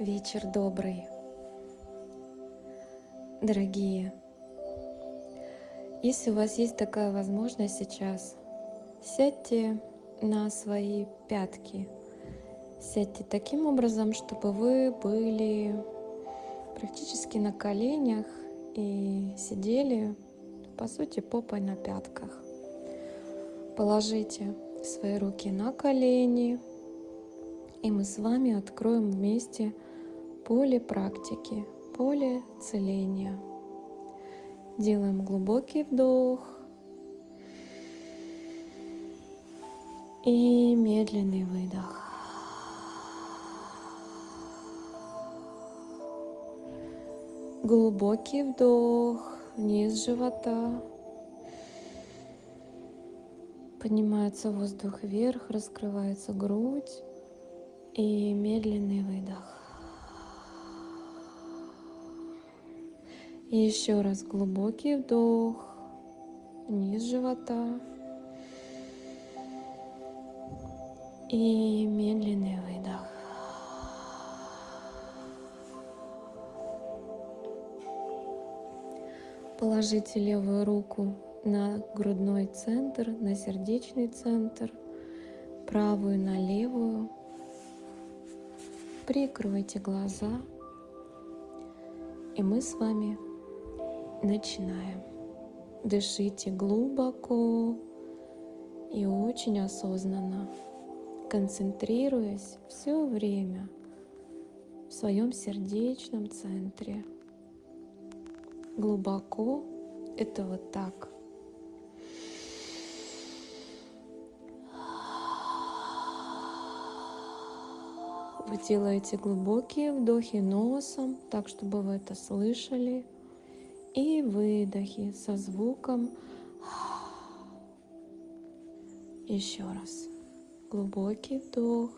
Вечер добрый. Дорогие, если у вас есть такая возможность сейчас, сядьте на свои пятки. Сядьте таким образом, чтобы вы были практически на коленях и сидели, по сути, попой на пятках. Положите свои руки на колени, и мы с вами откроем вместе поле практики, поле целения. Делаем глубокий вдох и медленный выдох. Глубокий вдох вниз живота. Поднимается воздух вверх, раскрывается грудь и медленный выдох. Еще раз глубокий вдох, низ живота. И медленный выдох. Положите левую руку на грудной центр, на сердечный центр, правую на левую. Прикройте глаза, и мы с вами Начинаем. Дышите глубоко и очень осознанно, концентрируясь все время в своем сердечном центре. Глубоко это вот так. Вы делаете глубокие вдохи носом, так чтобы вы это слышали и выдохи со звуком. Еще раз. Глубокий вдох.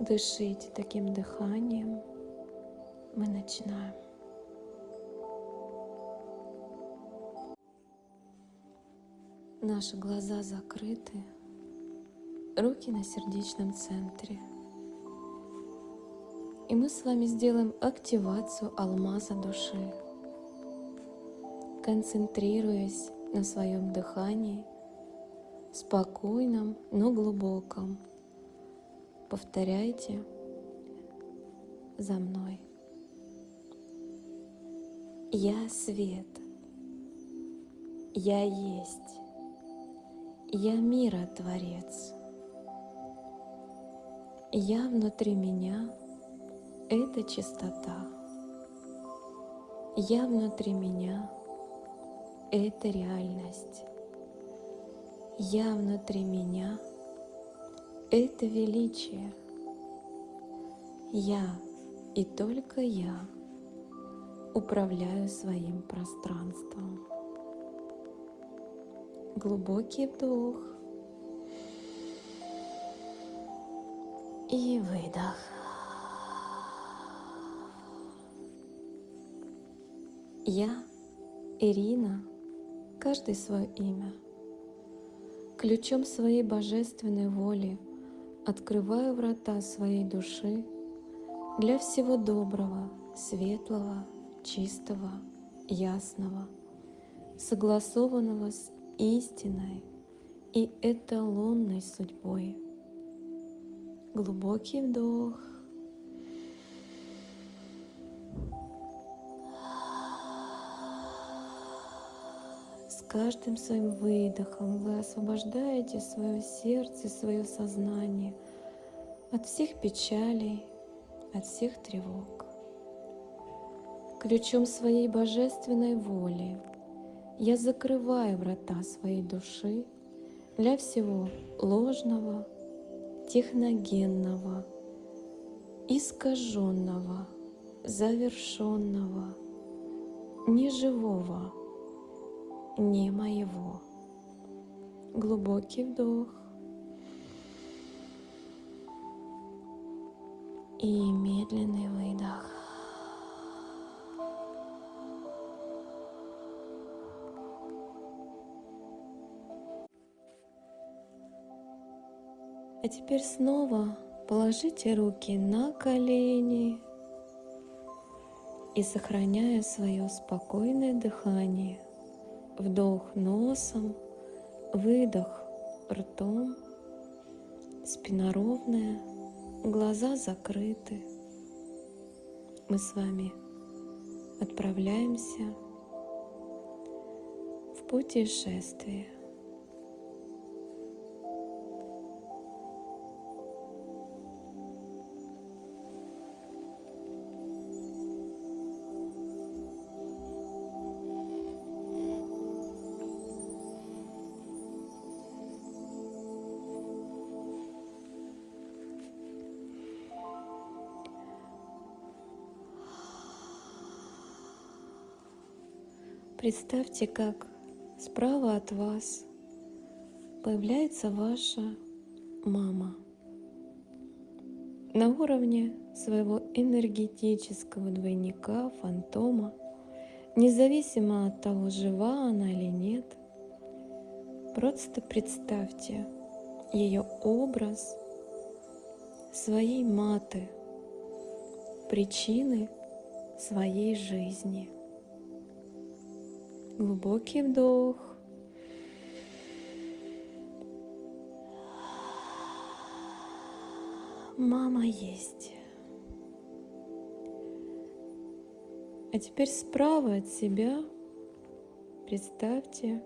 Дышите таким дыханием. Мы начинаем. Наши глаза закрыты, руки на сердечном центре. И мы с вами сделаем активацию алмаза души, концентрируясь на своем дыхании, спокойном, но глубоком. Повторяйте за мной. Я свет. Я есть. Я мира Творец. Я внутри меня — это чистота. Я внутри меня — это реальность. Я внутри меня — это величие. Я и только я управляю своим пространством глубокий вдох и выдох. Я, Ирина, каждый свое имя. Ключом своей божественной воли открываю врата своей души для всего доброго, светлого, чистого, ясного, согласованного с истинной и эталонной судьбой. Глубокий вдох. С каждым своим выдохом вы освобождаете свое сердце, свое сознание от всех печалей, от всех тревог. Ключом своей божественной воли я закрываю врата своей души для всего ложного, техногенного, искаженного, завершенного, неживого, не моего. Глубокий вдох и медленный выдох. А теперь снова положите руки на колени и сохраняя свое спокойное дыхание, вдох носом, выдох ртом, спина ровная, глаза закрыты. Мы с вами отправляемся в путешествие. Представьте, как справа от вас появляется ваша мама на уровне своего энергетического двойника, фантома, независимо от того, жива она или нет. Просто представьте ее образ своей маты, причины своей жизни – Глубокий вдох. Мама есть. А теперь справа от себя представьте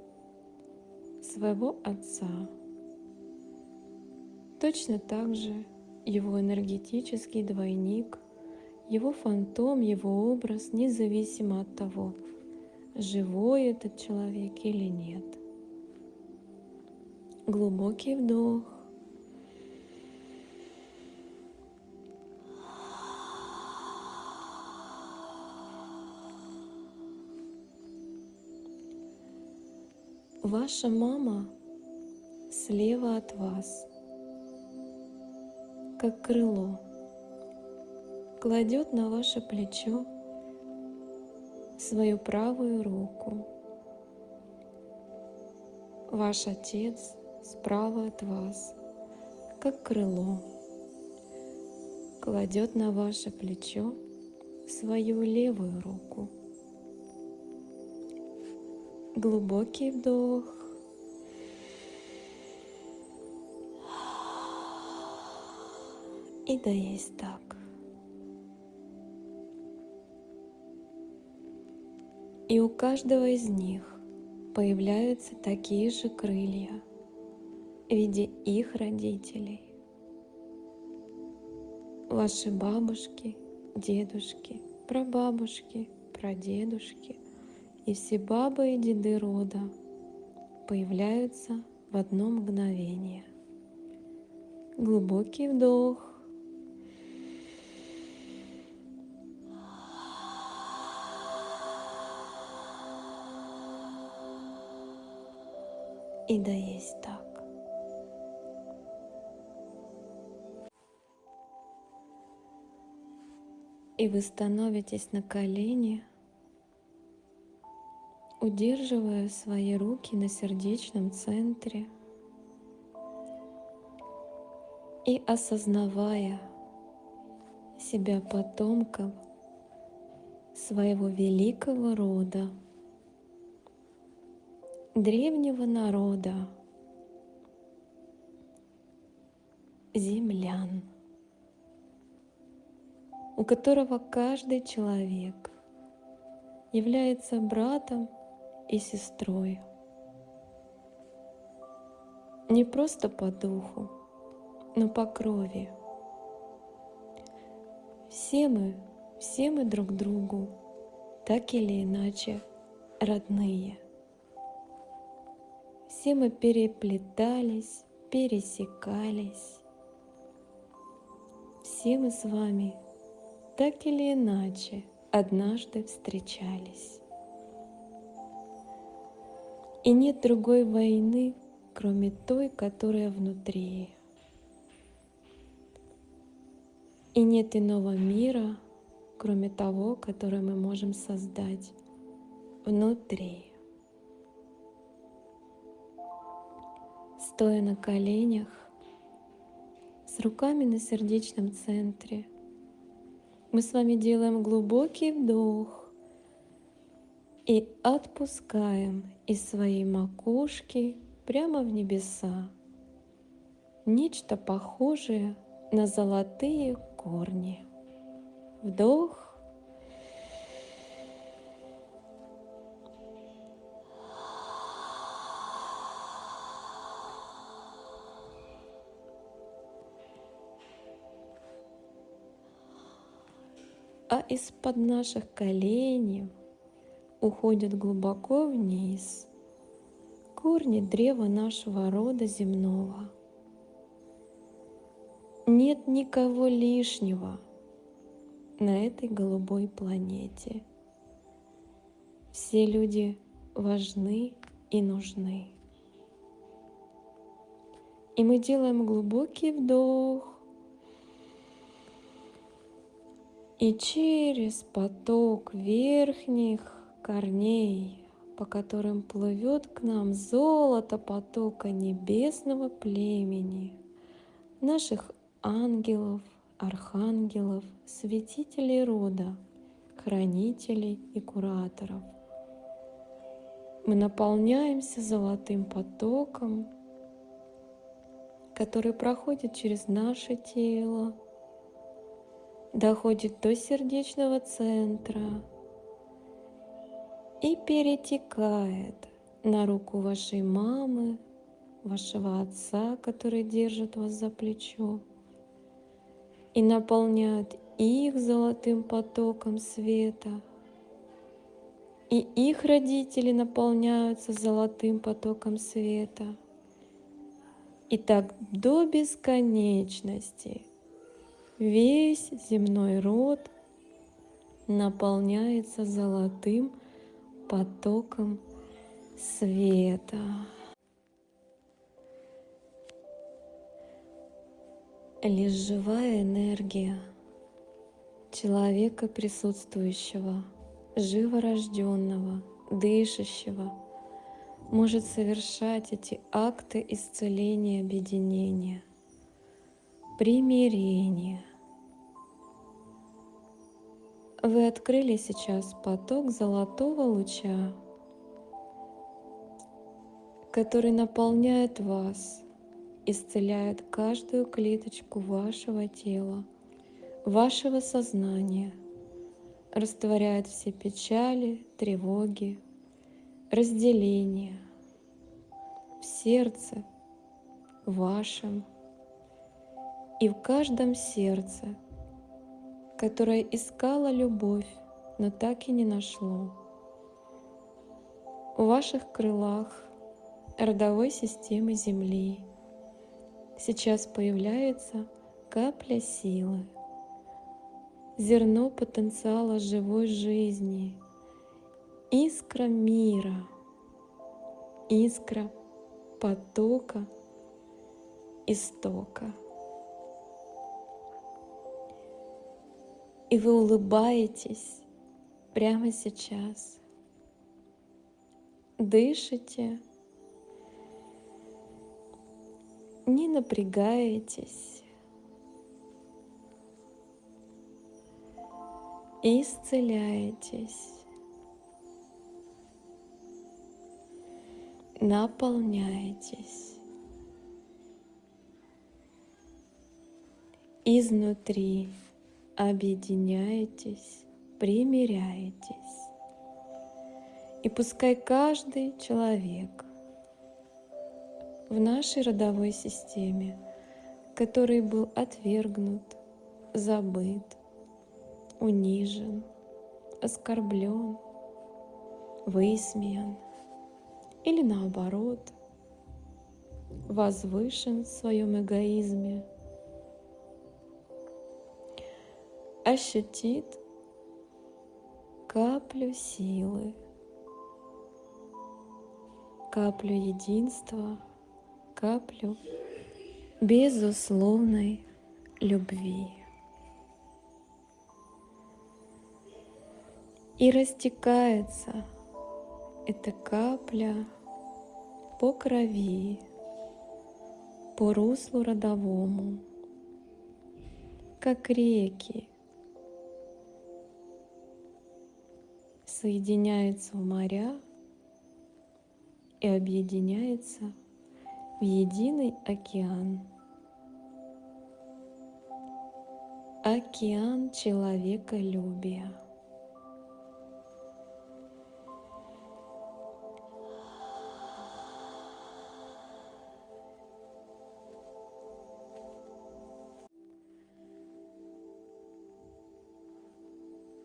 своего отца. Точно так же его энергетический двойник, его фантом, его образ, независимо от того, живой этот человек или нет. Глубокий вдох. Ваша мама слева от вас, как крыло, кладет на ваше плечо свою правую руку. Ваш Отец справа от вас, как крыло, кладет на ваше плечо свою левую руку. Глубокий вдох. И да есть так. И у каждого из них появляются такие же крылья в виде их родителей. Ваши бабушки, дедушки, прабабушки, прадедушки и все бабы и деды рода появляются в одно мгновение. Глубокий вдох. И да есть так. И вы становитесь на колени, удерживая свои руки на сердечном центре и осознавая себя потомком своего великого рода древнего народа, землян, у которого каждый человек является братом и сестрой. Не просто по духу, но по крови. Все мы, все мы друг другу так или иначе родные – все мы переплетались, пересекались. Все мы с вами так или иначе однажды встречались. И нет другой войны, кроме той, которая внутри. И нет иного мира, кроме того, который мы можем создать внутри. Стоя на коленях, руками на сердечном центре. Мы с вами делаем глубокий вдох и отпускаем из своей макушки прямо в небеса нечто похожее на золотые корни. Вдох. Из-под наших коленей уходят глубоко вниз корни древа нашего рода земного. Нет никого лишнего на этой голубой планете. Все люди важны и нужны. И мы делаем глубокий вдох. И через поток верхних корней, по которым плывет к нам золото потока небесного племени, наших ангелов, архангелов, святителей рода, хранителей и кураторов. Мы наполняемся золотым потоком, который проходит через наше тело, доходит до сердечного центра и перетекает на руку вашей мамы, вашего отца, который держит вас за плечо, и наполняют их золотым потоком света. И их родители наполняются золотым потоком света. И так до бесконечности весь земной род наполняется золотым потоком света. лишь живая энергия человека присутствующего, живорожденного, дышащего, может совершать эти акты исцеления, объединения, примирения. Вы открыли сейчас поток золотого луча, который наполняет вас – исцеляет каждую клеточку вашего тела, вашего сознания, растворяет все печали, тревоги, разделения в сердце вашем. И в каждом сердце, которое искало любовь, но так и не нашло. В ваших крылах родовой системы Земли – сейчас появляется капля силы, зерно потенциала живой жизни, искра мира, искра потока, истока. И вы улыбаетесь прямо сейчас. Дышите не напрягаетесь. Исцеляетесь. Наполняетесь. Изнутри объединяетесь, примиряетесь. И пускай каждый человек в нашей родовой системе, который был отвергнут, забыт, унижен, оскорблен, высмеян или наоборот, возвышен в своем эгоизме, ощутит каплю силы, каплю единства – каплю безусловной любви. И растекается эта капля по крови, по руслу родовому, как реки, соединяются в моря и объединяются в единый океан. Океан человеколюбия.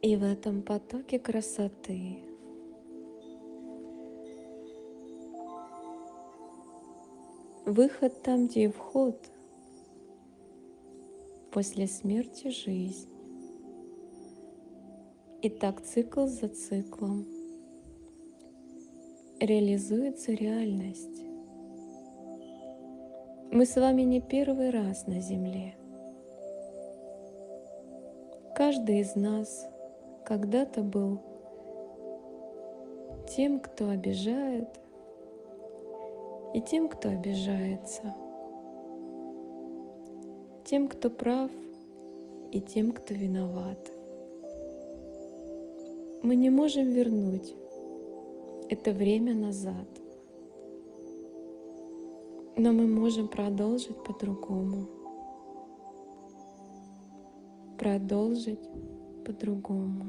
И в этом потоке красоты выход там, где вход, после смерти жизнь. И так цикл за циклом реализуется реальность. Мы с вами не первый раз на Земле. Каждый из нас когда-то был тем, кто обижает, и тем, кто обижается, тем, кто прав, и тем, кто виноват. Мы не можем вернуть это время назад, но мы можем продолжить по-другому. Продолжить по-другому.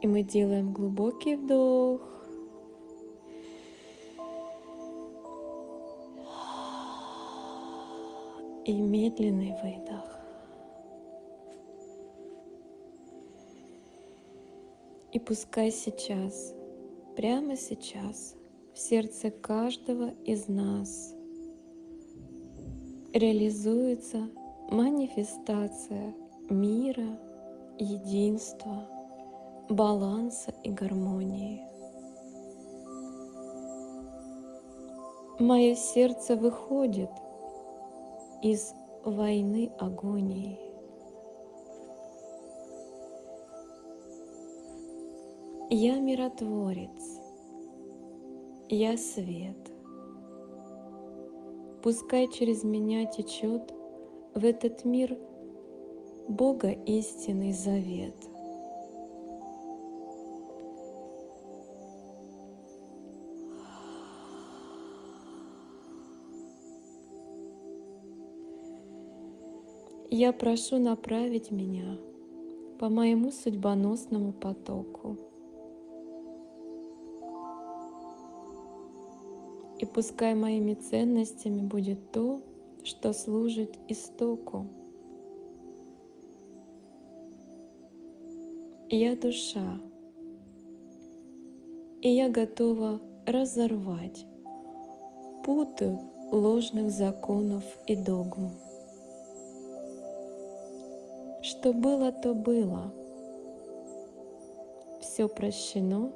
И мы делаем глубокий вдох. И медленный выдох. И пускай сейчас, прямо сейчас, в сердце каждого из нас реализуется манифестация мира, единства, баланса и гармонии. Мое сердце выходит из войны агонии. Я миротворец, я свет. Пускай через меня течет в этот мир – Бога истинный завет. Я прошу направить меня по моему судьбоносному потоку. И пускай моими ценностями будет то, что служит истоку. Я душа, и я готова разорвать путы ложных законов и догм. Что было, то было. Все прощено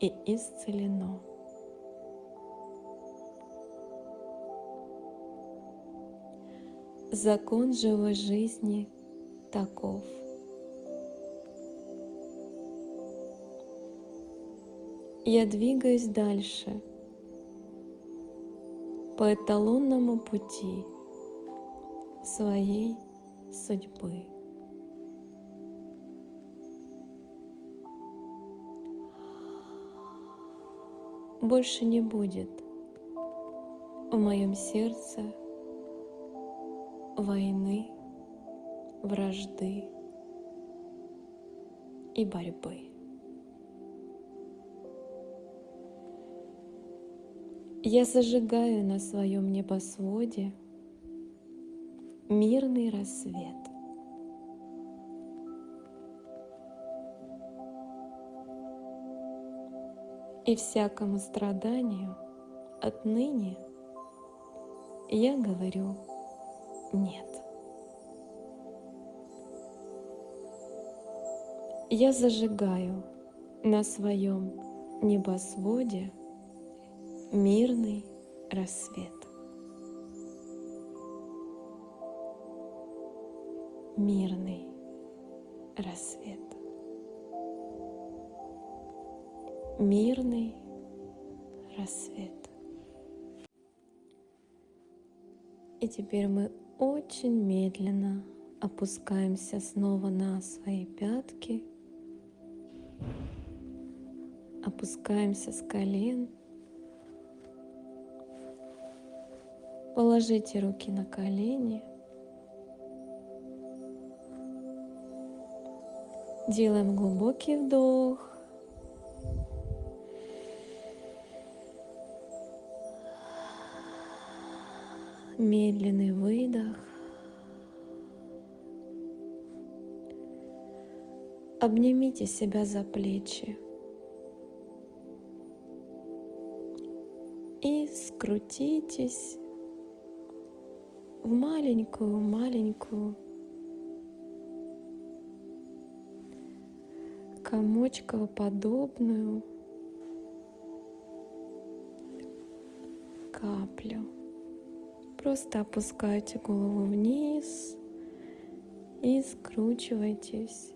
и исцелено. Закон живой жизни таков – я двигаюсь дальше по эталонному пути своей судьбы. Больше не будет в моем сердце войны, вражды и борьбы. Я зажигаю на своем небосводе мирный рассвет. И всякому страданию отныне я говорю нет. Я зажигаю на своем небосводе мирный рассвет. Мирный рассвет. Мирный рассвет. И теперь мы очень медленно опускаемся снова на свои пятки, опускаемся с колен, положите руки на колени, делаем глубокий вдох, медленный выдох. Обнимите себя за плечи. И скрутитесь в маленькую-маленькую комочковоподобную каплю. Просто опускайте голову вниз и скручивайтесь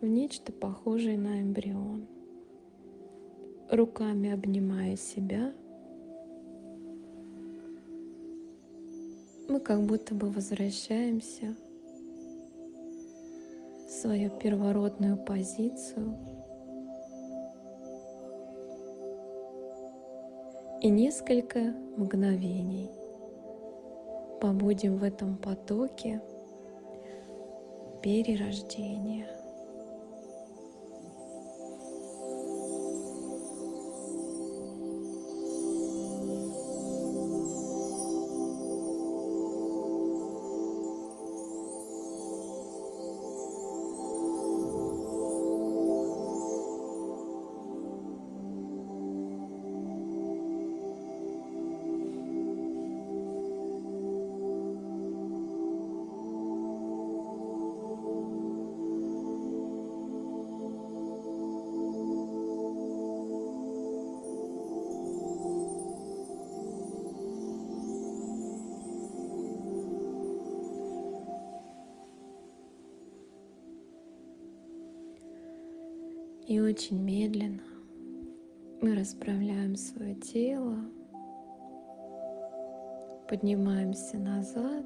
в нечто похожее на эмбрион. Руками обнимая себя, мы как будто бы возвращаемся в свою первородную позицию и несколько мгновений – побудем в этом потоке перерождения. И очень медленно мы расправляем свое тело, поднимаемся назад,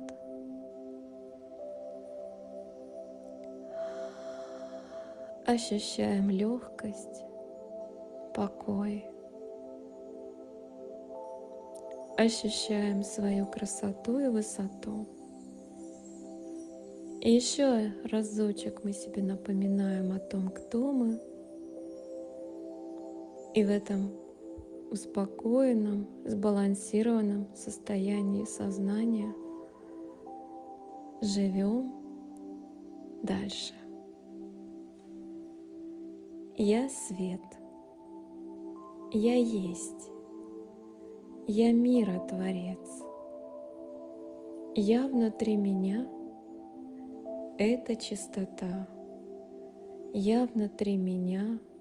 ощущаем легкость, покой, ощущаем свою красоту и высоту. И еще разочек мы себе напоминаем о том, кто мы, и в этом успокоенном, сбалансированном состоянии сознания живем дальше. Я свет. Я есть. Я миротворец. Я внутри меня — это чистота. Я внутри меня —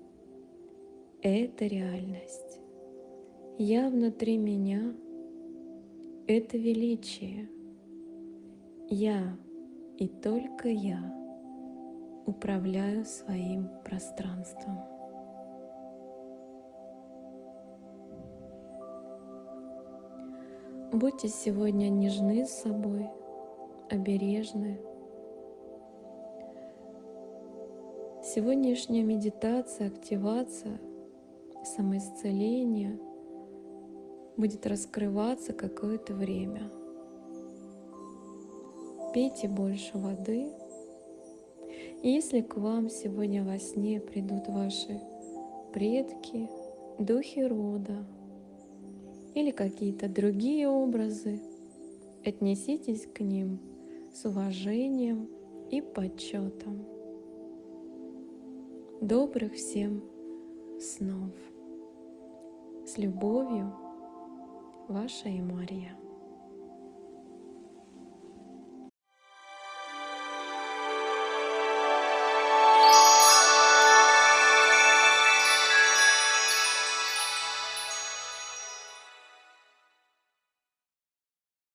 это реальность. Я внутри меня — это величие. Я и только я управляю своим пространством. Будьте сегодня нежны с собой, обережны. Сегодняшняя медитация, активация — самоисцеление будет раскрываться какое-то время. Пейте больше воды. И если к вам сегодня во сне придут ваши предки, духи рода или какие-то другие образы, отнеситесь к ним с уважением и почетом. Добрых всем снов! С любовью, ваша Мария.